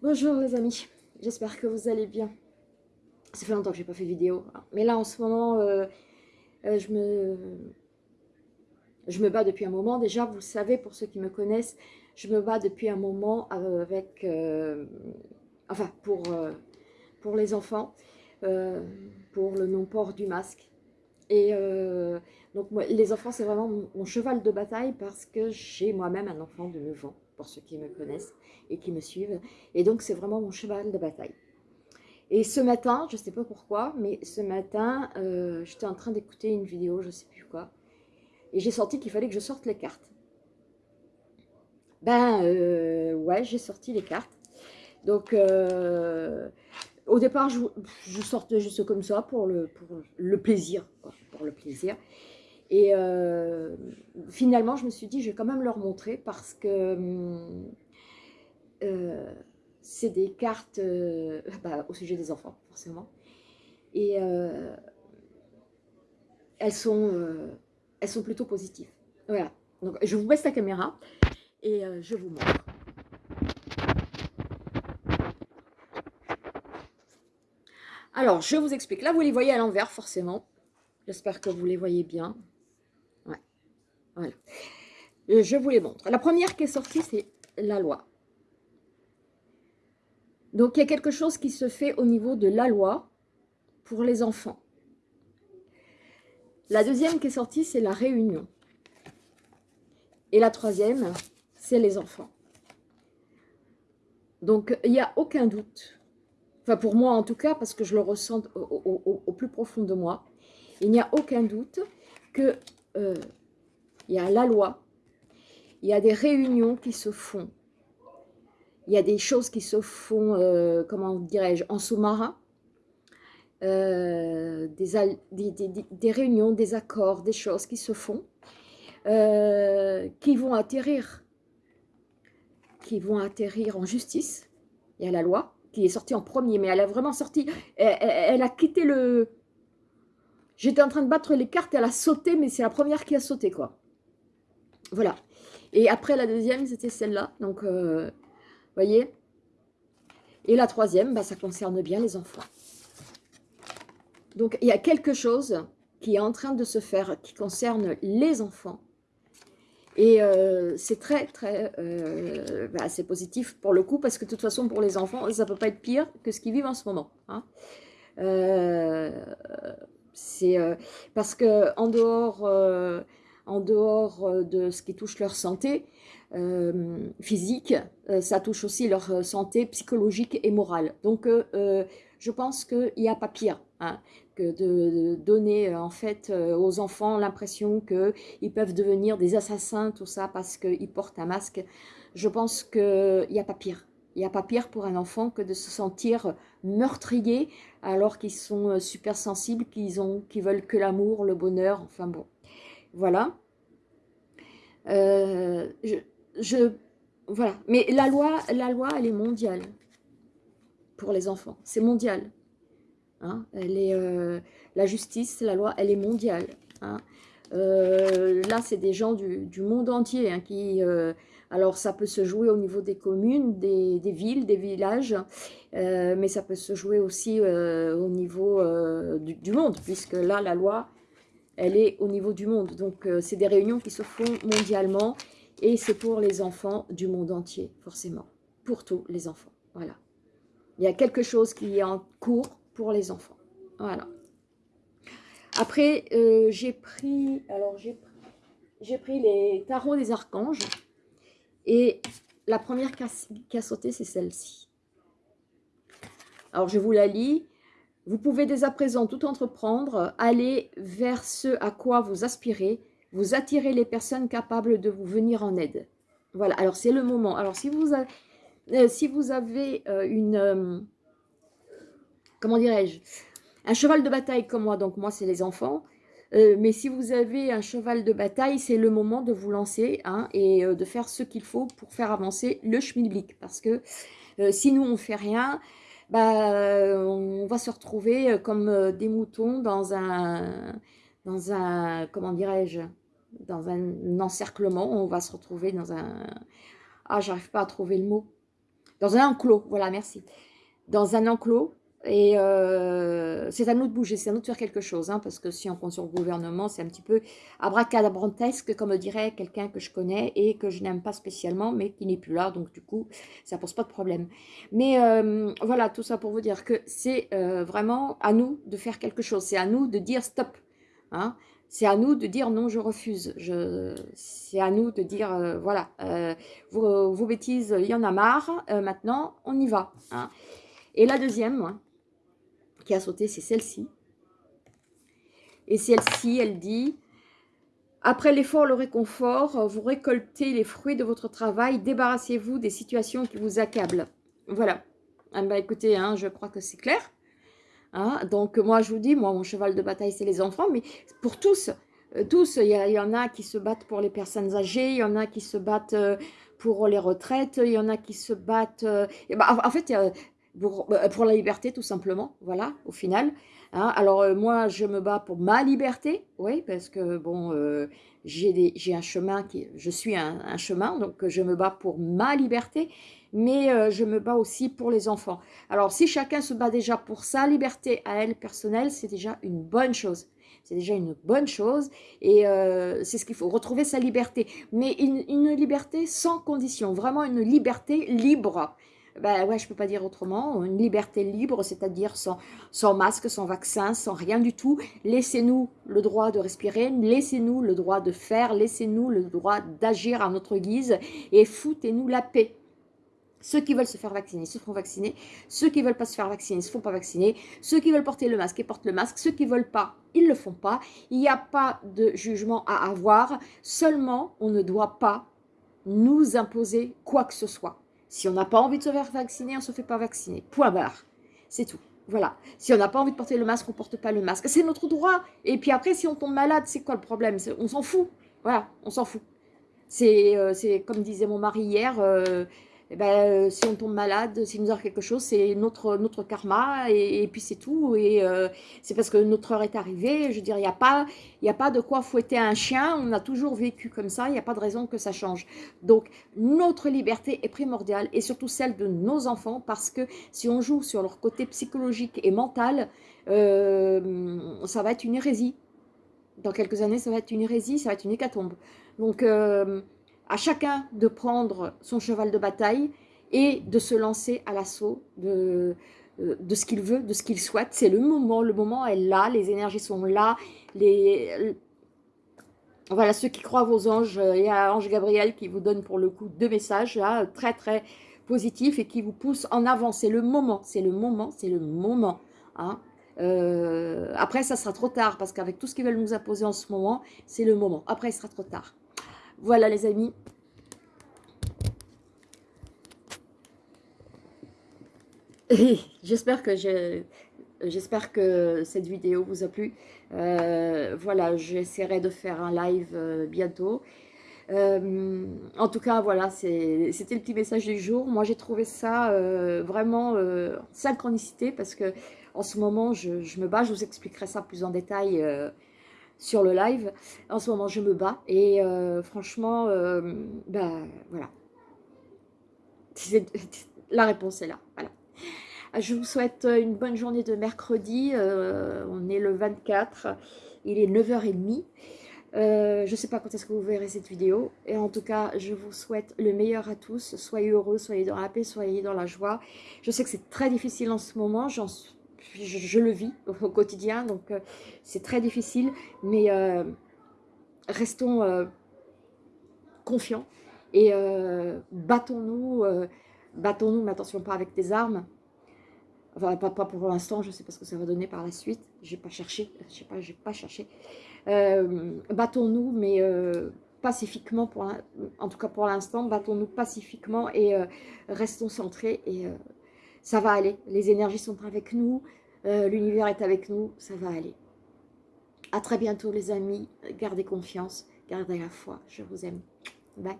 Bonjour les amis, j'espère que vous allez bien. Ça fait longtemps que j'ai pas fait vidéo, mais là en ce moment, euh, euh, je, me, je me bats depuis un moment. Déjà, vous savez, pour ceux qui me connaissent, je me bats depuis un moment avec, euh, enfin, pour, pour les enfants, pour le non-port du masque. Et donc, moi, les enfants, c'est vraiment mon, cheval de bataille parce que j'ai moi-même un enfant de 9 ans pour ceux qui me connaissent et qui me suivent. Et donc, c'est vraiment mon cheval de bataille. Et ce matin, je ne sais pas pourquoi, mais ce matin, euh, j'étais en train d'écouter une vidéo, je ne sais plus quoi, et j'ai senti qu'il fallait que je sorte les cartes. Ben, euh, ouais, j'ai sorti les cartes. Donc, euh, au départ, je, je, sortais juste comme ça pour le, pour le plaisir, pour le plaisir. Et finalement, je me suis dit, je vais quand même leur montrer parce que euh, c'est des cartes euh, bah, au sujet des enfants, forcément. Et elles, sont, elles sont plutôt positives. Voilà. Donc, je vous baisse la caméra et je vous montre. Alors, je vous explique. Là, vous les voyez à l'envers, forcément. J'espère que vous les voyez bien. Voilà. Euh, je vous les montre. La première qui est sortie, c'est la loi. Donc, il y a quelque chose qui se fait au niveau de la loi pour les enfants. La deuxième qui est sortie, c'est la réunion. Et la troisième, c'est les enfants. Donc, il n'y a aucun doute, enfin pour moi en tout cas, parce que je le ressens au, plus profond de moi, il n'y a aucun doute que euh, il y a la loi, il y a des réunions qui se font, il y a des choses qui se font, euh, comment dirais-je, en sous-marin, euh, des, réunions, des accords, des choses qui se font, euh, qui vont atterrir, qui vont atterrir en justice. Il y a la loi qui est sortie en premier, mais elle a vraiment sorti, elle a quitté le... J'étais en train de battre les cartes, elle a sauté, mais c'est la première qui a sauté, quoi. Voilà. Et après, la deuxième, c'était celle-là. Donc, euh, voyez Et la troisième, bah, ça concerne bien les enfants. Donc, il y a quelque chose qui est en train de se faire, qui concerne les enfants. Et euh, c'est très, très, euh, bah, positif pour le coup, parce que de toute façon, pour les enfants, ça ne peut pas être pire que ce qu'ils vivent en ce moment. Hein. c'est parce que en dehors en dehors euh, de ce qui touche leur santé euh, physique, euh, ça touche aussi leur santé psychologique et morale. Donc, je pense qu'il n'y a pas pire hein, que de, donner en fait aux enfants l'impression qu'ils peuvent devenir des assassins, tout ça, parce qu'ils portent un masque. Je pense qu'il n'y a pas pire. Il n'y a pas pire pour un enfant que de se sentir meurtrier alors qu'ils sont super sensibles, qu'ils qu veulent que l'amour, le bonheur, enfin bon. Voilà. Euh, voilà. Mais la loi, la loi, elle est mondiale pour les enfants. C'est mondial. Hein. Elle est, euh, la justice, la loi, elle est mondiale. Hein. Euh, là, c'est des gens du, monde entier hein, qui... alors, ça peut se jouer au niveau des communes, des, villes, des villages, mais ça peut se jouer aussi au niveau du, monde, puisque là, la loi, elle est au niveau du monde. Donc, euh, c'est des réunions qui se font mondialement et c'est pour les enfants du monde entier, forcément. Pour tous les enfants, voilà. Il y a quelque chose qui est en cours pour les enfants, voilà. Après, euh, j'ai pris, alors j'ai pris les tarots des archanges et la première qui a sauté, c'est celle-ci. Alors, je vous la lis. Vous pouvez dès à présent tout entreprendre, aller vers ce à quoi vous aspirez, vous attirez les personnes capables de vous venir en aide. Voilà, alors c'est le moment. Alors si vous avez, euh, si vous avez euh, une, euh, comment dirais-je, un cheval de bataille comme moi, donc moi c'est les enfants, mais si vous avez un cheval de bataille, c'est le moment de vous lancer hein, et de faire ce qu'il faut pour faire avancer le schmilblick. Parce que si nous on ne fait rien, bah, on va se retrouver euh, comme euh, des moutons dans un, dans un comment dirais-je, dans un encerclement. On va se retrouver dans un... Ah, j'arrive pas à trouver le mot. Dans un enclos, voilà, merci. Dans un enclos, et euh, c'est à nous de bouger, c'est à nous de faire quelque chose, hein, parce que si on compte sur le gouvernement, c'est un petit peu abracadabrantesque, comme dirait quelqu'un que je connais et que je n'aime pas spécialement, mais qui n'est plus là, donc du coup, ça pose pas de problème. Mais euh, voilà, tout ça pour vous dire que c'est euh, vraiment à nous de faire quelque chose, c'est à nous de dire stop. Hein. C'est à nous de dire non, je refuse. C'est à nous de dire, voilà, vos, bêtises, il y en a marre, maintenant, on y va. Hein. Et la deuxième, qui a sauté, c'est celle-ci. Et celle-ci, elle dit « Après l'effort, le réconfort, vous récoltez les fruits de votre travail, débarrassez-vous des situations qui vous accablent. » Voilà. Ah bah écoutez, hein, je crois que c'est clair. Hein. Donc moi, je vous dis, moi, mon cheval de bataille, c'est les enfants, mais pour tous, euh, tous, il y, en a qui se battent pour les personnes âgées, il y en a qui se battent euh, pour les retraites, il y en a qui se battent... Euh, bah, en fait, bah, pour, la liberté tout simplement, voilà, au final. Hein. Alors euh, moi, je me bats pour ma liberté, oui, parce que bon, euh, j'ai un chemin, qui, je suis un, chemin, donc je me bats pour ma liberté, mais euh, je me bats aussi pour les enfants. Alors si chacun se bat déjà pour sa liberté à elle personnelle, c'est déjà une bonne chose. C'est déjà une bonne chose et c'est ce qu'il faut, retrouver sa liberté. Mais une, une liberté sans condition, vraiment une liberté libre ben ouais, je peux pas dire autrement, une liberté libre, c'est-à-dire sans, masque, sans vaccin, sans rien du tout. Laissez-nous le droit de respirer, laissez-nous le droit de faire, laissez-nous le droit d'agir à notre guise et foutez-nous la paix. Ceux qui veulent se faire vacciner se font vacciner. Ceux qui veulent pas se faire vacciner se font pas vacciner. Ceux qui veulent porter le masque, ils portent le masque. Ceux qui veulent pas, ils le font pas. Il n'y a pas de jugement à avoir. Seulement, on ne doit pas nous imposer quoi que ce soit. Si on n'a pas envie de se faire vacciner, on ne se fait pas vacciner. Point barre. C'est tout. Voilà. Si on n'a pas envie de porter le masque, on ne porte pas le masque. C'est notre droit. Et puis après, si on tombe malade, c'est quoi le problème? On s'en fout. Voilà, on s'en fout. C'est euh, comme disait mon mari hier, euh, eh ben, euh, si on tombe malade, si nous arrive quelque chose, c'est notre, notre karma et, puis c'est tout. Et euh, c'est parce que notre heure est arrivée. Je veux dire, il n'y a, pas, a pas de quoi fouetter un chien. On a toujours vécu comme ça. Il n'y a pas de raison que ça change. Donc, notre liberté est primordiale et surtout celle de nos enfants parce que si on joue sur leur côté psychologique et mental, euh, ça va être une hérésie. Dans quelques années, ça va être une hérésie, ça va être une hécatombe. Donc, à chacun de prendre son cheval de bataille et de se lancer à l'assaut de, euh, de ce qu'il veut, de ce qu'il souhaite. C'est le moment, le moment est là, les énergies sont là. Les, voilà, ceux qui croient vos anges, il y a Ange Gabriel qui vous donne pour le coup deux messages très très positifs et qui vous poussent en avant. C'est le moment, c'est le moment, c'est le moment. Hein. Euh, après, ça sera trop tard parce qu'avec tout ce qu'ils veulent nous imposer en ce moment, c'est le moment. Après, il sera trop tard. Voilà les amis. J'espère que cette vidéo vous a plu. Euh, voilà, j'essaierai de faire un live euh, bientôt. Euh, en tout cas, voilà, c'était le petit message du jour. Moi, j'ai trouvé ça vraiment synchronicité parce que en ce moment, je, me bats. Je vous expliquerai ça plus en détail sur le live. En ce moment, je me bats et euh, franchement, euh, ben voilà. La réponse est là. Je vous souhaite une bonne journée de mercredi. Euh, on est le 24, il est 9h30. je ne sais pas quand est-ce que vous verrez cette vidéo. Et en tout cas, je vous souhaite le meilleur à tous. Soyez heureux, soyez dans la paix, soyez dans la joie. Je sais que c'est très difficile en ce moment. Je, le vis au quotidien, donc euh, c'est très difficile, mais euh, restons euh, confiants et battons-nous, battons-nous, mais attention, pas avec des armes, enfin pas, pour l'instant, je sais pas ce que ça va donner par la suite, j'ai pas cherché, je sais pas, pas cherché, battons-nous, mais pacifiquement, pour en tout cas pour l'instant, battons-nous pacifiquement et restons centrés et ça va aller. Les énergies sont avec nous, euh, l'univers est avec nous, ça va aller. À très bientôt les amis, gardez confiance, gardez la foi, je vous aime. Bye.